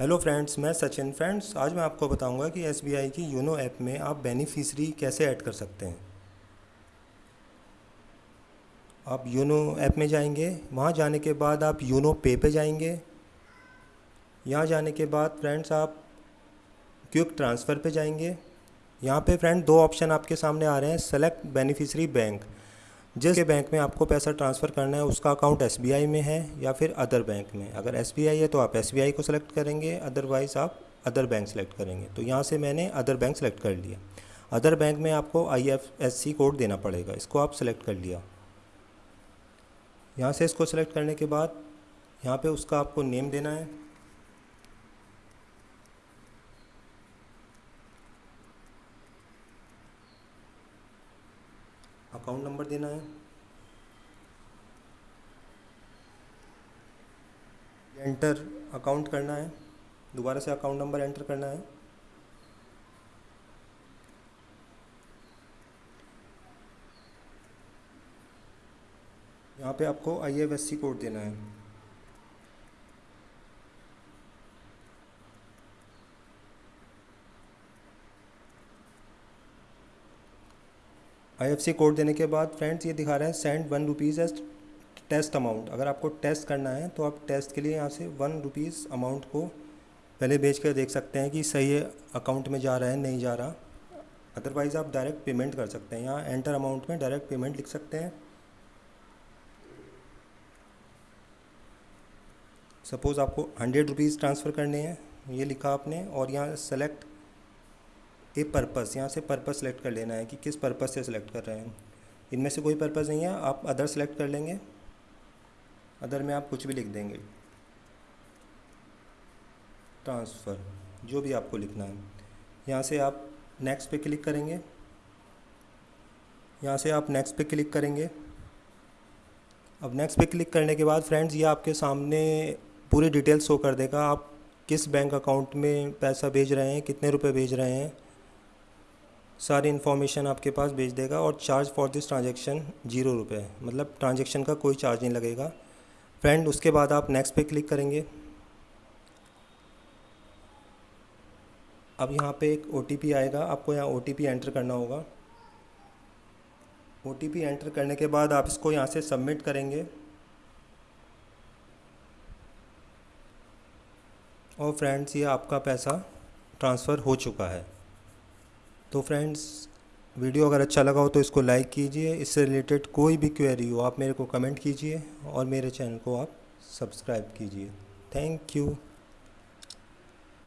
Hello friends मैं Sachin friends आज मैं आपको बताऊँगा कि एसबीआई की यूनो ऐप में आप बेनिफिशरी कैसे ऐड कर सकते हैं। आप यूनो ऐप में जाएँगे, वहाँ जाने के बाद आप यूनो पे पे जाएँगे। यहाँ जाने के बाद फ्रेंड्स आप क्विक ट्रांसफ़र पे जाएँगे। यहाँ पे फ्रेंड दो ऑप्शन आपके सामने आ रहे हैं सेलेक्ट बेनिफिशरी बैंक जिस बैंक में आपको पैसा ट्रांसफ़र करना है, उसका अकाउंट एसबीआई में है या फिर अदर बैंक में? अगर एसबीआई है तो आप एसबीआई को सिलेक्ट करेंगे अदरवाइज़ आप अदर बैंक सेलेक्ट करेंगे। तो यहाँ से मैंने अदर बैंक सेलेक्ट कर लिया। अदर बैंक में आपको I F S C code देना पड़ेगा। इसको आप सेलेक्ट कर लिया। यहाँ से इसको सेलेक्ट करने के बाद यहाँ पे उसका आपको नेम देना है। अकाउंट नंबर देना है। एंटर अकाउंट करना है। दोबारा से अकाउंट नंबर एंटर करना है। यहाँ पे आपको आई कोड देना है। आई कोड देने के बाद फ्रेंड्स ये दिखा रहा है send one rupees as test amount अगर आपको टेस्ट करना है तो आप टेस्ट के लिए यहाँ से वन रुपीज़ अमाउंट को पहले भेज कर देख सकते हैं कि सही है अकाउंट में जा रहा है, नहीं जा रहा। अदरवाइज़ आप डायरेक्ट पेमेंट कर सकते हैं यहाँ एंटर अमाउंट में डायरेक्ट पेमेंट लिख सकते हैं। सपोज़ आपको हंड्रेड रुपीज़ ट्रांसफ़र करने हैं, ये लिखा आपने, और यहाँ सेलेक्ट ए पर्पस यहाँ से पर्पस सेलेक्ट कर लेना है कि किस पर्पस से सिलेक्ट कर रहे हैं। इनमें से कोई पर्पस नहीं है, आप अदर सेलेक्ट कर लेंगे। अदर में आप कुछ भी लिख देंगे। ट्रांसफ़र जो भी आपको लिखना है। यहाँ से आप नेक्स्ट पे क्लिक करेंगे। यहाँ से आप नेक्स्ट पे क्लिक करेंगे। अब नेक्स्ट पे क्लिक करने के बाद फ्रेंड्स ये आपके सामने पूरी डिटेल शो कर देगा। आप किस बैंक अकाउंट में पैसा भेज रहे हैं, कितने रुपए भेज रहे हैं। सारी इन्फॉर्मेशन आपके पास भेज देगा और charge for this transaction zero रुपये मतलब ट्रांजेक्शन का कोई चार्ज नहीं लगेगा। फ्रेंड उसके बाद आप नेक्स्ट पे क्लिक करेंगे। अब यहाँ पे एक ओटीपी आएगा। आपको यहाँ ओटीपी एंटर करना होगा। ओटीपी एंटर करने के बाद आप इसको यहाँ से सबमिट करेंगे। और फ्रेंड्स ये आपका पैसा ट्रांसफ़र हो चुका है। तो फ्रेंड्स, वीडियो अगर अच्छा लगा हो तो इसको लाइक कीजिए, इससे रिलेटेड कोई भी क्वेरी हो, आप मेरे को कमेंट कीजिए और मेरे चैनल को आप सब्सक्राइब कीजिए। Thank you.